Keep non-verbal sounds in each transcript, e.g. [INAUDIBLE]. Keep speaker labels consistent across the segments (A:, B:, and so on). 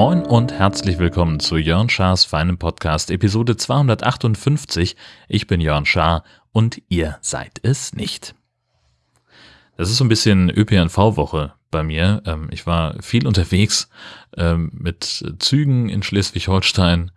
A: Moin und herzlich willkommen zu Jörn Schars feinem Podcast Episode 258. Ich bin Jörn Schaar und ihr seid es nicht. Das ist so ein bisschen ÖPNV-Woche bei mir. Ähm, ich war viel unterwegs ähm, mit Zügen in Schleswig-Holstein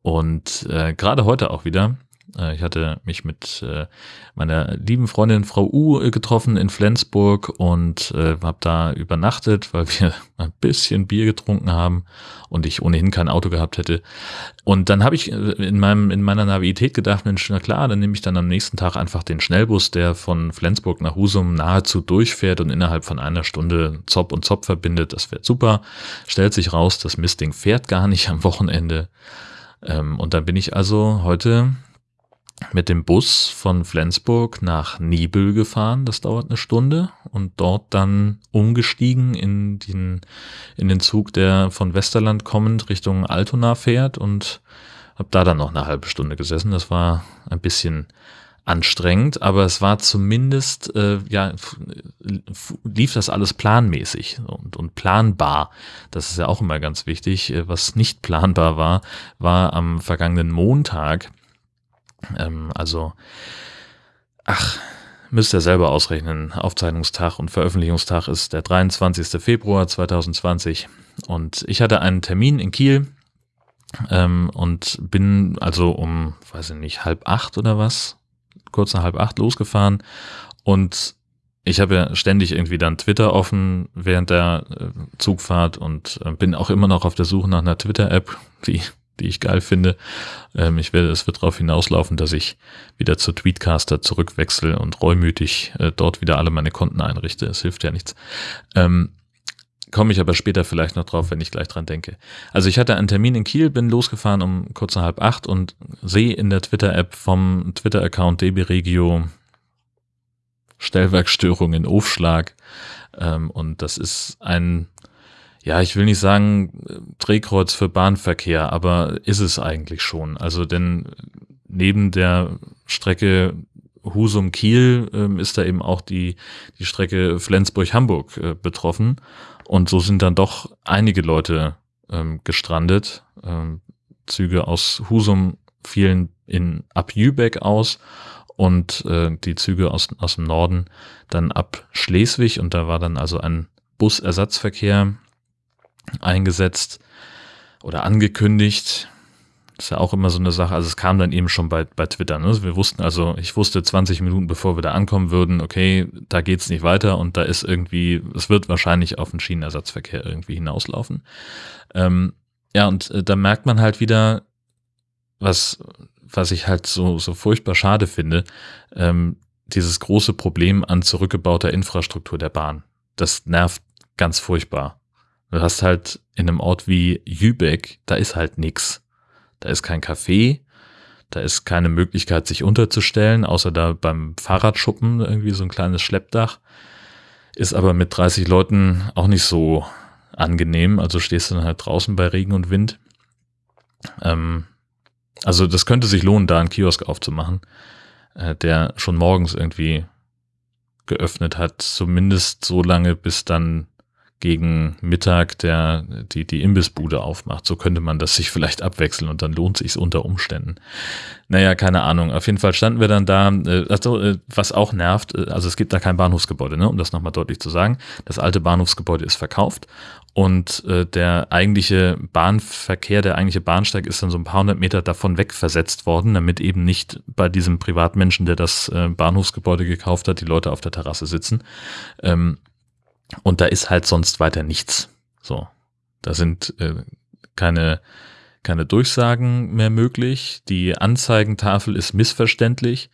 A: und äh, gerade heute auch wieder. Äh, ich hatte mich mit äh, meiner lieben Freundin Frau U äh, getroffen in Flensburg und habe da übernachtet, weil wir [LAUGHS] ein bisschen Bier getrunken haben und ich ohnehin kein Auto gehabt hätte. Und dann habe ich in meinem in meiner Navität gedacht, Mensch, na klar, dann nehme ich dann am nächsten Tag einfach den Schnellbus, der von Flensburg nach Husum nahezu durchfährt und innerhalb von einer Stunde Zopp und Zopp verbindet. Das wäre super. Stellt sich raus, das Mistding fährt gar nicht am Wochenende. Ähm, und dann bin ich also heute mit dem Bus von Flensburg nach Nibel gefahren. Das dauert eine Stunde und dort dann umgestiegen in den, in den Zug, der von Westerland kommend Richtung Altona fährt und habe da dann noch eine halbe Stunde gesessen. Das war ein bisschen anstrengend, aber es war zumindest, äh, ja, lief das alles planmäßig und, und planbar. Das ist ja auch immer ganz wichtig. Was nicht planbar war, war am vergangenen Montag ähm, also, ach, müsst ihr selber ausrechnen. Aufzeichnungstag und Veröffentlichungstag ist der 23. Februar 2020. Und ich hatte einen Termin in Kiel ähm, und bin also um, weiß ich nicht, halb acht oder was, kurz nach halb acht losgefahren. Und ich habe ja ständig irgendwie dann Twitter offen während der äh, Zugfahrt und äh, bin auch immer noch auf der Suche nach einer Twitter-App, wie die ich geil finde. Ähm, ich werde, es wird darauf hinauslaufen, dass ich wieder zu Tweetcaster zurückwechsel und reumütig äh, dort wieder alle meine Konten einrichte. Es hilft ja nichts. Ähm, Komme ich aber später vielleicht noch drauf, wenn ich gleich dran denke. Also ich hatte einen Termin in Kiel, bin losgefahren um kurz nach halb acht und sehe in der Twitter-App vom Twitter-Account DB Regio Stellwerkstörung in Aufschlag. Ähm, und das ist ein ja, ich will nicht sagen Drehkreuz für Bahnverkehr, aber ist es eigentlich schon. Also denn neben der Strecke Husum-Kiel ähm, ist da eben auch die, die Strecke Flensburg-Hamburg äh, betroffen. Und so sind dann doch einige Leute ähm, gestrandet. Ähm, Züge aus Husum fielen in ab Jübeck aus und äh, die Züge aus, aus dem Norden dann ab Schleswig und da war dann also ein Busersatzverkehr eingesetzt oder angekündigt. Das ist ja auch immer so eine Sache. Also es kam dann eben schon bei, bei Twitter. Ne? Wir wussten also, ich wusste 20 Minuten bevor wir da ankommen würden, okay, da geht's nicht weiter und da ist irgendwie, es wird wahrscheinlich auf den Schienenersatzverkehr irgendwie hinauslaufen. Ähm, ja, und äh, da merkt man halt wieder, was, was ich halt so, so furchtbar schade finde, ähm, dieses große Problem an zurückgebauter Infrastruktur der Bahn. Das nervt ganz furchtbar. Du hast halt in einem Ort wie Jübeck, da ist halt nix. Da ist kein Café, da ist keine Möglichkeit, sich unterzustellen, außer da beim Fahrradschuppen irgendwie so ein kleines Schleppdach. Ist aber mit 30 Leuten auch nicht so angenehm. Also stehst du dann halt draußen bei Regen und Wind. Ähm, also das könnte sich lohnen, da einen Kiosk aufzumachen, äh, der schon morgens irgendwie geöffnet hat, zumindest so lange, bis dann gegen Mittag der, die, die Imbissbude aufmacht. So könnte man das sich vielleicht abwechseln und dann lohnt sich unter Umständen. Naja, keine Ahnung. Auf jeden Fall standen wir dann da, äh, also, äh, was auch nervt, äh, also es gibt da kein Bahnhofsgebäude, ne, um das nochmal deutlich zu sagen. Das alte Bahnhofsgebäude ist verkauft und äh, der eigentliche Bahnverkehr, der eigentliche Bahnsteig ist dann so ein paar hundert Meter davon weg versetzt worden, damit eben nicht bei diesem Privatmenschen, der das äh, Bahnhofsgebäude gekauft hat, die Leute auf der Terrasse sitzen. Ähm, und da ist halt sonst weiter nichts. So. Da sind äh, keine, keine Durchsagen mehr möglich. Die Anzeigentafel ist missverständlich.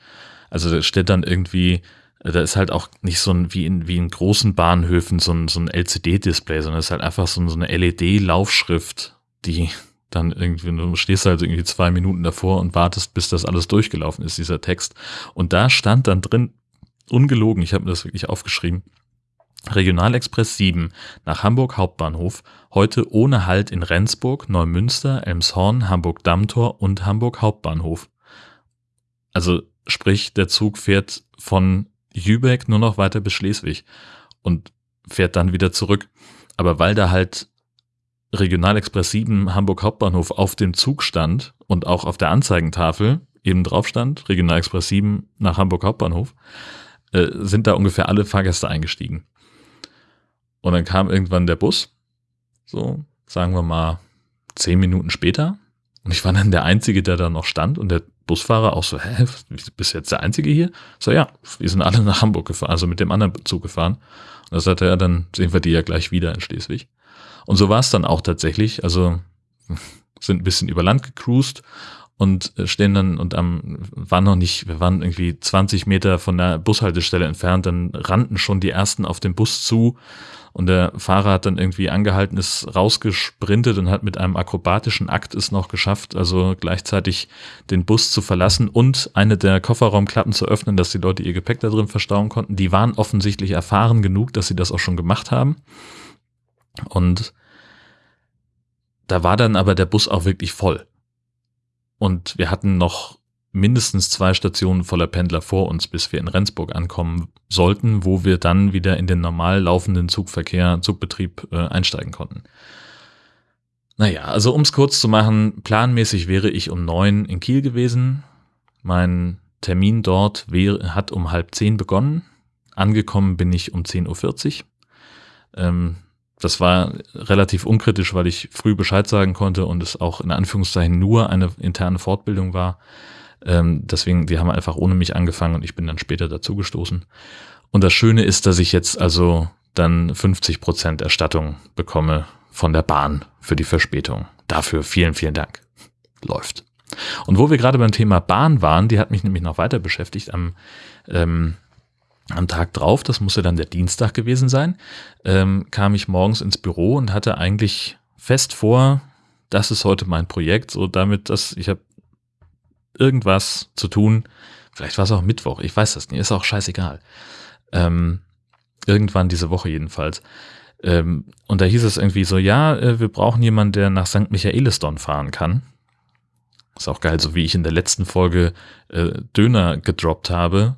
A: Also da steht dann irgendwie, da ist halt auch nicht so ein, wie in, wie in großen Bahnhöfen so ein, so ein LCD-Display, sondern es ist halt einfach so, so eine LED-Laufschrift, die dann irgendwie, du stehst halt irgendwie zwei Minuten davor und wartest, bis das alles durchgelaufen ist, dieser Text. Und da stand dann drin, ungelogen, ich habe mir das wirklich aufgeschrieben, Regionalexpress 7 nach Hamburg Hauptbahnhof, heute ohne Halt in Rendsburg, Neumünster, Elmshorn, Hamburg-Dammtor und Hamburg Hauptbahnhof. Also sprich, der Zug fährt von Jübeck nur noch weiter bis Schleswig und fährt dann wieder zurück. Aber weil da halt Regionalexpress 7 Hamburg Hauptbahnhof auf dem Zug stand und auch auf der Anzeigentafel eben drauf stand, Regionalexpress 7 nach Hamburg Hauptbahnhof, äh, sind da ungefähr alle Fahrgäste eingestiegen. Und dann kam irgendwann der Bus, so sagen wir mal zehn Minuten später. Und ich war dann der Einzige, der da noch stand und der Busfahrer auch so, hä, bist jetzt der Einzige hier? So, ja, wir sind alle nach Hamburg gefahren, also mit dem anderen Zug gefahren. Und da sagte er, dann sehen wir die ja gleich wieder in Schleswig. Und so war es dann auch tatsächlich. Also [LAUGHS] sind ein bisschen über Land gecruised und äh, stehen dann und am waren noch nicht, wir waren irgendwie 20 Meter von der Bushaltestelle entfernt, dann rannten schon die ersten auf den Bus zu und der Fahrer hat dann irgendwie angehalten, ist rausgesprintet und hat mit einem akrobatischen Akt es noch geschafft, also gleichzeitig den Bus zu verlassen und eine der Kofferraumklappen zu öffnen, dass die Leute ihr Gepäck da drin verstauen konnten. Die waren offensichtlich erfahren genug, dass sie das auch schon gemacht haben. Und da war dann aber der Bus auch wirklich voll. Und wir hatten noch mindestens zwei Stationen voller Pendler vor uns, bis wir in Rendsburg ankommen sollten, wo wir dann wieder in den normal laufenden Zugverkehr, Zugbetrieb äh, einsteigen konnten. Naja, also um es kurz zu machen, planmäßig wäre ich um neun in Kiel gewesen. Mein Termin dort wäre, hat um halb zehn begonnen. Angekommen bin ich um 10.40 Uhr. Ähm, das war relativ unkritisch, weil ich früh Bescheid sagen konnte und es auch in Anführungszeichen nur eine interne Fortbildung war. Ähm, deswegen, die haben einfach ohne mich angefangen und ich bin dann später dazugestoßen. Und das Schöne ist, dass ich jetzt also dann 50 Prozent Erstattung bekomme von der Bahn für die Verspätung. Dafür vielen, vielen Dank. Läuft. Und wo wir gerade beim Thema Bahn waren, die hat mich nämlich noch weiter beschäftigt am ähm, am Tag drauf, das musste dann der Dienstag gewesen sein, ähm, kam ich morgens ins Büro und hatte eigentlich fest vor, das ist heute mein Projekt, so damit, dass ich habe irgendwas zu tun. Vielleicht war es auch Mittwoch, ich weiß das nicht, ist auch scheißegal. Ähm, irgendwann diese Woche jedenfalls. Ähm, und da hieß es irgendwie so, ja, äh, wir brauchen jemanden, der nach St. Michaelisdon fahren kann. Ist auch geil, so wie ich in der letzten Folge äh, Döner gedroppt habe,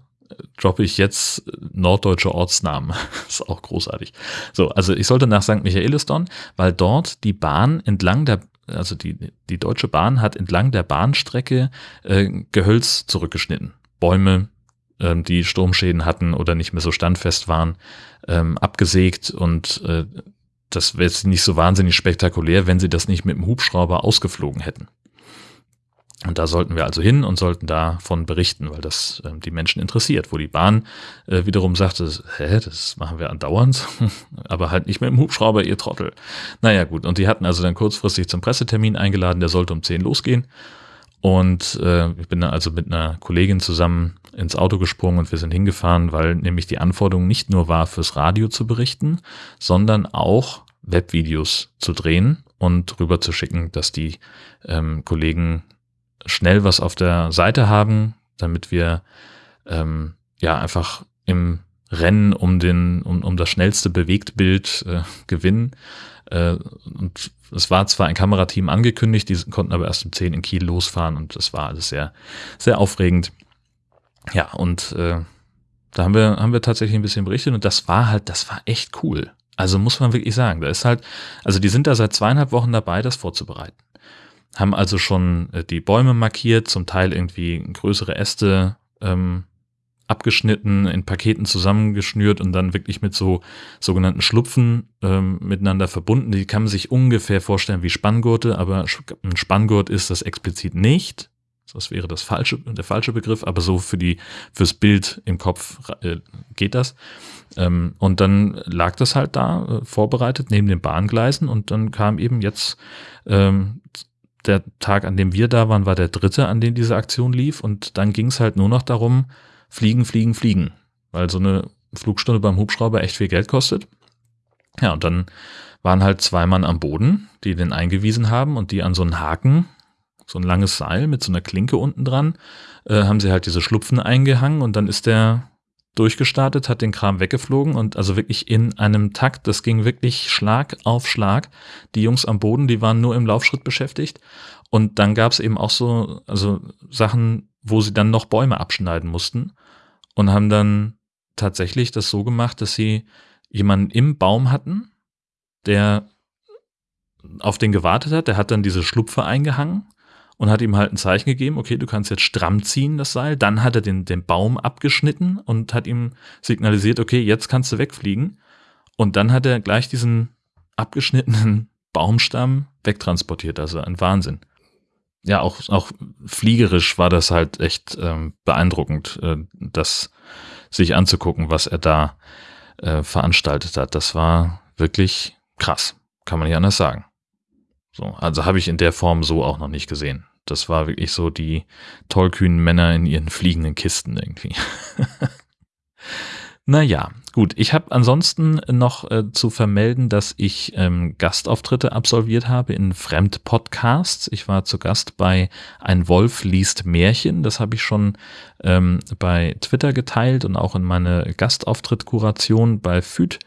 A: droppe ich jetzt norddeutsche Ortsnamen. [LAUGHS] ist auch großartig. So, also ich sollte nach St. Michaelisdon, weil dort die Bahn entlang der, also die, die Deutsche Bahn hat entlang der Bahnstrecke äh, Gehölz zurückgeschnitten. Bäume, ähm, die Sturmschäden hatten oder nicht mehr so standfest waren, ähm, abgesägt und äh, das wäre jetzt nicht so wahnsinnig spektakulär, wenn sie das nicht mit dem Hubschrauber ausgeflogen hätten. Und da sollten wir also hin und sollten davon berichten, weil das äh, die Menschen interessiert. Wo die Bahn äh, wiederum sagte, hä, das machen wir andauernd, [LAUGHS] aber halt nicht mehr im Hubschrauber, ihr Trottel. Naja gut, und die hatten also dann kurzfristig zum Pressetermin eingeladen, der sollte um 10 losgehen. Und äh, ich bin dann also mit einer Kollegin zusammen ins Auto gesprungen und wir sind hingefahren, weil nämlich die Anforderung nicht nur war, fürs Radio zu berichten, sondern auch Webvideos zu drehen und rüber zu schicken, dass die ähm, Kollegen schnell was auf der Seite haben, damit wir ähm, ja einfach im Rennen um den um, um das schnellste Bewegtbild äh, gewinnen. Äh, und es war zwar ein Kamerateam angekündigt, die konnten aber erst um 10 in Kiel losfahren und das war alles sehr sehr aufregend. Ja, und äh, da haben wir haben wir tatsächlich ein bisschen berichtet und das war halt, das war echt cool. Also muss man wirklich sagen, da ist halt, also die sind da seit zweieinhalb Wochen dabei, das vorzubereiten haben also schon äh, die Bäume markiert, zum Teil irgendwie größere Äste ähm, abgeschnitten, in Paketen zusammengeschnürt und dann wirklich mit so sogenannten Schlupfen ähm, miteinander verbunden. Die kann man sich ungefähr vorstellen wie Spanngurte, aber ein Spanngurt ist das explizit nicht. Das wäre das falsche, der falsche Begriff, aber so für die, fürs Bild im Kopf äh, geht das. Ähm, und dann lag das halt da, äh, vorbereitet neben den Bahngleisen und dann kam eben jetzt ähm, der Tag, an dem wir da waren, war der dritte, an dem diese Aktion lief. Und dann ging es halt nur noch darum, fliegen, fliegen, fliegen. Weil so eine Flugstunde beim Hubschrauber echt viel Geld kostet. Ja, und dann waren halt zwei Mann am Boden, die den eingewiesen haben und die an so einen Haken, so ein langes Seil mit so einer Klinke unten dran, äh, haben sie halt diese Schlupfen eingehangen und dann ist der durchgestartet, hat den Kram weggeflogen und also wirklich in einem Takt, das ging wirklich Schlag auf Schlag. Die Jungs am Boden, die waren nur im Laufschritt beschäftigt. Und dann gab es eben auch so, also Sachen, wo sie dann noch Bäume abschneiden mussten und haben dann tatsächlich das so gemacht, dass sie jemanden im Baum hatten, der auf den gewartet hat, der hat dann diese Schlupfe eingehangen und hat ihm halt ein Zeichen gegeben, okay, du kannst jetzt stramm ziehen, das Seil. Dann hat er den, den Baum abgeschnitten und hat ihm signalisiert, okay, jetzt kannst du wegfliegen. Und dann hat er gleich diesen abgeschnittenen [LAUGHS] Baumstamm wegtransportiert. Also ein Wahnsinn. Ja, auch, auch fliegerisch war das halt echt ähm, beeindruckend, äh, das sich anzugucken, was er da äh, veranstaltet hat. Das war wirklich krass, kann man nicht anders sagen. So, also habe ich in der Form so auch noch nicht gesehen. Das war wirklich so die tollkühnen Männer in ihren fliegenden Kisten irgendwie. [LAUGHS] naja, gut. Ich habe ansonsten noch äh, zu vermelden, dass ich ähm, Gastauftritte absolviert habe in Fremdpodcasts. Ich war zu Gast bei Ein Wolf liest Märchen. Das habe ich schon ähm, bei Twitter geteilt und auch in meine Gastauftritt-Kuration bei FÜD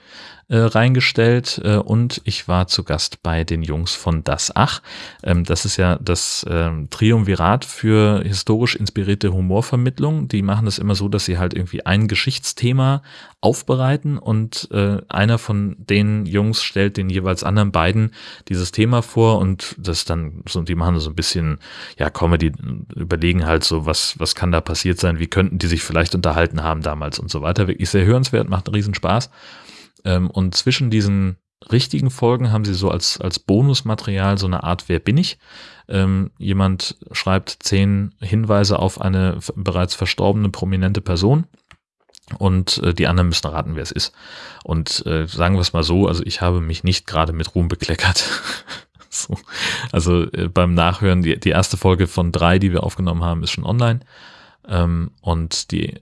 A: äh, reingestellt äh, und ich war zu Gast bei den Jungs von Das Ach. Ähm, das ist ja das ähm, Triumvirat für historisch inspirierte Humorvermittlung. Die machen das immer so, dass sie halt irgendwie ein Geschichtsthema aufbereiten und äh, einer von den Jungs stellt den jeweils anderen beiden dieses Thema vor und das dann so, die machen so ein bisschen, ja, Comedy, überlegen halt so, was, was kann da passiert sein, wie könnten die sich vielleicht unterhalten haben damals und so weiter. Wirklich sehr hörenswert, macht einen Riesenspaß. Ähm, und zwischen diesen richtigen Folgen haben sie so als, als Bonusmaterial so eine Art Wer bin ich? Ähm, jemand schreibt zehn Hinweise auf eine bereits verstorbene prominente Person und äh, die anderen müssen raten, wer es ist. Und äh, sagen wir es mal so, also ich habe mich nicht gerade mit Ruhm bekleckert. [LAUGHS] so. Also äh, beim Nachhören, die, die erste Folge von drei, die wir aufgenommen haben, ist schon online. Ähm, und die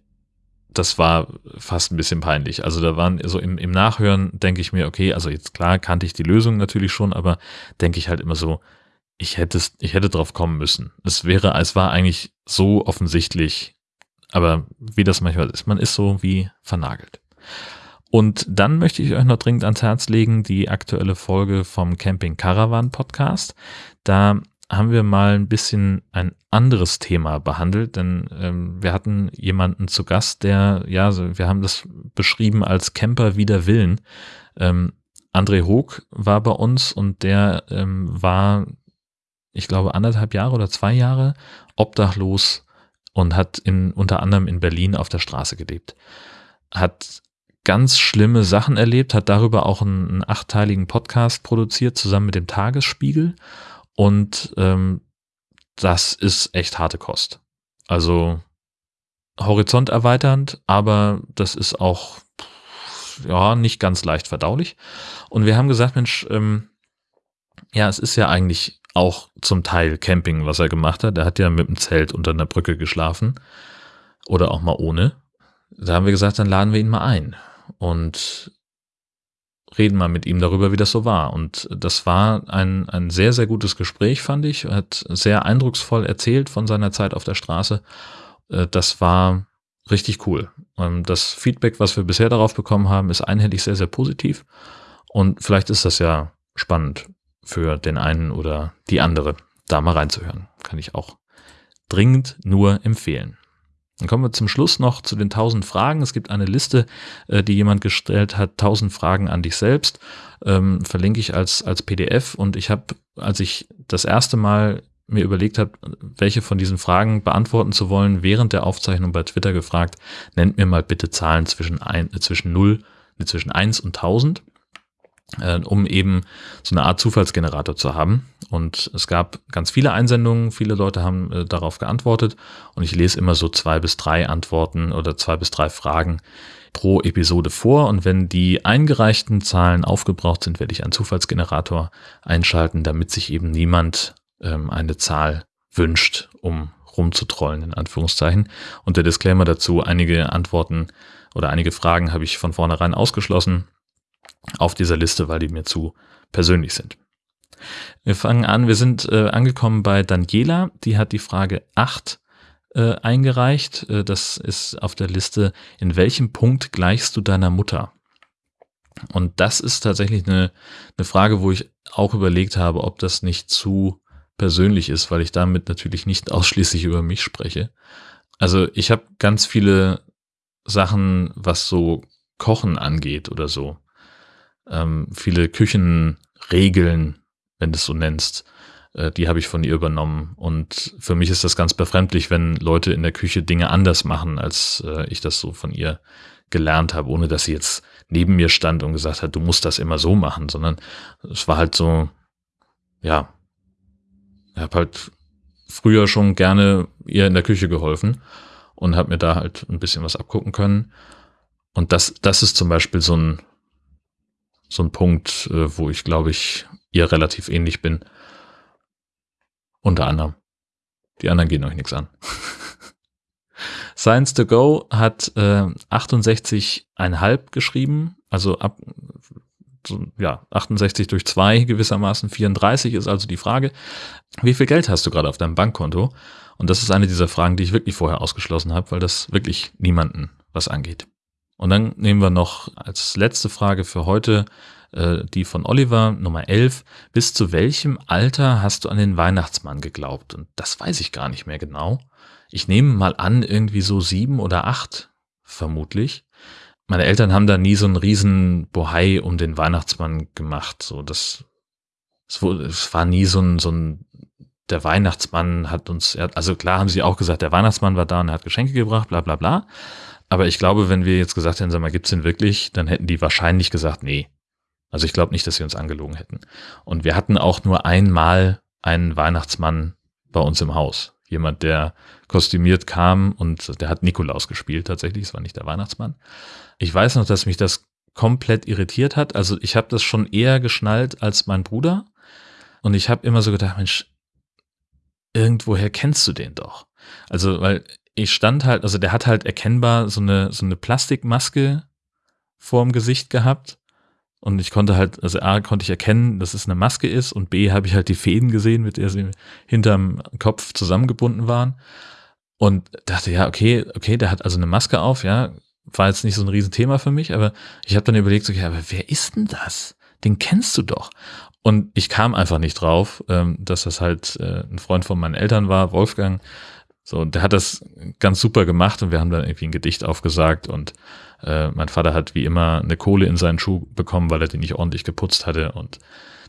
A: das war fast ein bisschen peinlich. Also da waren so im, im Nachhören denke ich mir, okay, also jetzt klar kannte ich die Lösung natürlich schon, aber denke ich halt immer so, ich hätte ich hätte drauf kommen müssen. Es wäre, es war eigentlich so offensichtlich, aber wie das manchmal ist, man ist so wie vernagelt. Und dann möchte ich euch noch dringend ans Herz legen, die aktuelle Folge vom Camping Caravan Podcast. Da haben wir mal ein bisschen ein anderes Thema behandelt, denn ähm, wir hatten jemanden zu Gast, der, ja, wir haben das beschrieben als Camper wider Willen. Ähm, André Hoog war bei uns und der ähm, war, ich glaube, anderthalb Jahre oder zwei Jahre obdachlos und hat in, unter anderem in Berlin auf der Straße gelebt. Hat ganz schlimme Sachen erlebt, hat darüber auch einen, einen achtteiligen Podcast produziert, zusammen mit dem Tagesspiegel und ähm, das ist echt harte Kost. Also horizont erweiternd, aber das ist auch ja nicht ganz leicht verdaulich. Und wir haben gesagt, Mensch, ähm, ja, es ist ja eigentlich auch zum Teil Camping, was er gemacht hat. Er hat ja mit dem Zelt unter einer Brücke geschlafen oder auch mal ohne. Da haben wir gesagt, dann laden wir ihn mal ein. Und reden mal mit ihm darüber, wie das so war. Und das war ein, ein sehr, sehr gutes Gespräch, fand ich. Er hat sehr eindrucksvoll erzählt von seiner Zeit auf der Straße. Äh, das war richtig cool. Ähm, das Feedback, was wir bisher darauf bekommen haben, ist einhellig sehr, sehr positiv. Und vielleicht ist das ja spannend für den einen oder die andere, da mal reinzuhören. Kann ich auch dringend nur empfehlen. Dann kommen wir zum Schluss noch zu den 1000 Fragen. Es gibt eine Liste, äh, die jemand gestellt hat, 1000 Fragen an dich selbst. Ähm, verlinke ich als, als PDF. Und ich habe, als ich das erste Mal mir überlegt habe, welche von diesen Fragen beantworten zu wollen, während der Aufzeichnung bei Twitter gefragt, nennt mir mal bitte Zahlen zwischen, ein, äh, zwischen 0, zwischen 1 und 1000 äh, um eben so eine Art Zufallsgenerator zu haben. Und es gab ganz viele Einsendungen, viele Leute haben äh, darauf geantwortet und ich lese immer so zwei bis drei Antworten oder zwei bis drei Fragen pro Episode vor und wenn die eingereichten Zahlen aufgebraucht sind, werde ich einen Zufallsgenerator einschalten, damit sich eben niemand ähm, eine Zahl wünscht, um rumzutrollen, in Anführungszeichen. Und der Disclaimer dazu, einige Antworten oder einige Fragen habe ich von vornherein ausgeschlossen auf dieser Liste, weil die mir zu persönlich sind. Wir fangen an, wir sind äh, angekommen bei Daniela, die hat die Frage 8 äh, eingereicht. Äh, das ist auf der Liste, in welchem Punkt gleichst du deiner Mutter? Und das ist tatsächlich eine, eine Frage, wo ich auch überlegt habe, ob das nicht zu persönlich ist, weil ich damit natürlich nicht ausschließlich über mich spreche. Also ich habe ganz viele Sachen, was so Kochen angeht oder so. Ähm, viele Küchenregeln, wenn du es so nennst, äh, die habe ich von ihr übernommen. Und für mich ist das ganz befremdlich, wenn Leute in der Küche Dinge anders machen, als äh, ich das so von ihr gelernt habe, ohne dass sie jetzt neben mir stand und gesagt hat, du musst das immer so machen, sondern es war halt so, ja, ich habe halt früher schon gerne ihr in der Küche geholfen und habe mir da halt ein bisschen was abgucken können. Und das, das ist zum Beispiel so ein, so ein Punkt, äh, wo ich glaube ich ihr relativ ähnlich bin. Unter anderem. Die anderen gehen euch nichts an. [LAUGHS] Science to Go hat äh, 68,5 geschrieben, also ab so, ja, 68 durch 2 gewissermaßen 34 ist also die Frage, wie viel Geld hast du gerade auf deinem Bankkonto? Und das ist eine dieser Fragen, die ich wirklich vorher ausgeschlossen habe, weil das wirklich niemanden was angeht. Und dann nehmen wir noch als letzte Frage für heute äh, die von Oliver, Nummer 11. Bis zu welchem Alter hast du an den Weihnachtsmann geglaubt? Und das weiß ich gar nicht mehr genau. Ich nehme mal an, irgendwie so sieben oder acht, vermutlich. Meine Eltern haben da nie so einen riesen Bohai um den Weihnachtsmann gemacht. So, das, es, es war nie so ein, so ein, der Weihnachtsmann hat uns, also klar haben sie auch gesagt, der Weihnachtsmann war da und er hat Geschenke gebracht, bla, bla, bla. Aber ich glaube, wenn wir jetzt gesagt hätten, sag mal, gibt's den wirklich, dann hätten die wahrscheinlich gesagt, nee, also ich glaube nicht, dass sie uns angelogen hätten. Und wir hatten auch nur einmal einen Weihnachtsmann bei uns im Haus. Jemand, der kostümiert kam und der hat Nikolaus gespielt tatsächlich, es war nicht der Weihnachtsmann. Ich weiß noch, dass mich das komplett irritiert hat. Also ich habe das schon eher geschnallt als mein Bruder. Und ich habe immer so gedacht, Mensch, irgendwoher kennst du den doch. Also, weil ich stand halt, also der hat halt erkennbar so eine, so eine Plastikmaske vorm Gesicht gehabt und ich konnte halt, also A, konnte ich erkennen, dass es eine Maske ist und B, habe ich halt die Fäden gesehen, mit der sie hinterm Kopf zusammengebunden waren. Und dachte, ja, okay, okay, der hat also eine Maske auf, ja, war jetzt nicht so ein Riesenthema für mich, aber ich habe dann überlegt, ja, aber wer ist denn das? Den kennst du doch. Und ich kam einfach nicht drauf, ähm, dass das halt äh, ein Freund von meinen Eltern war, Wolfgang. So, der hat das ganz super gemacht und wir haben dann irgendwie ein Gedicht aufgesagt und äh, mein Vater hat wie immer eine Kohle in seinen Schuh bekommen, weil er den nicht ordentlich geputzt hatte. Und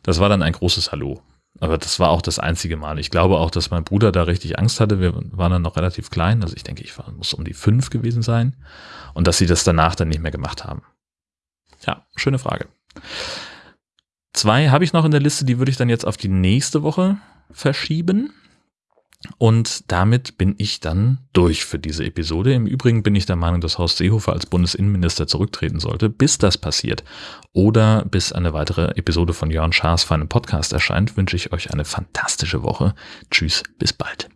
A: das war dann ein großes Hallo. Aber das war auch das einzige Mal. Ich glaube auch, dass mein Bruder da richtig Angst hatte. Wir waren dann noch relativ klein. Also ich denke, ich war, muss um die fünf gewesen sein. Und dass sie das danach dann nicht mehr gemacht haben. Ja, schöne Frage. Zwei habe ich noch in der Liste, die würde ich dann jetzt auf die nächste Woche verschieben. Und damit bin ich dann durch für diese Episode. Im Übrigen bin ich der Meinung, dass Horst Seehofer als Bundesinnenminister zurücktreten sollte, bis das passiert. Oder bis eine weitere Episode von Jörn Schaas für einen Podcast erscheint, wünsche ich euch eine fantastische Woche. Tschüss, bis bald.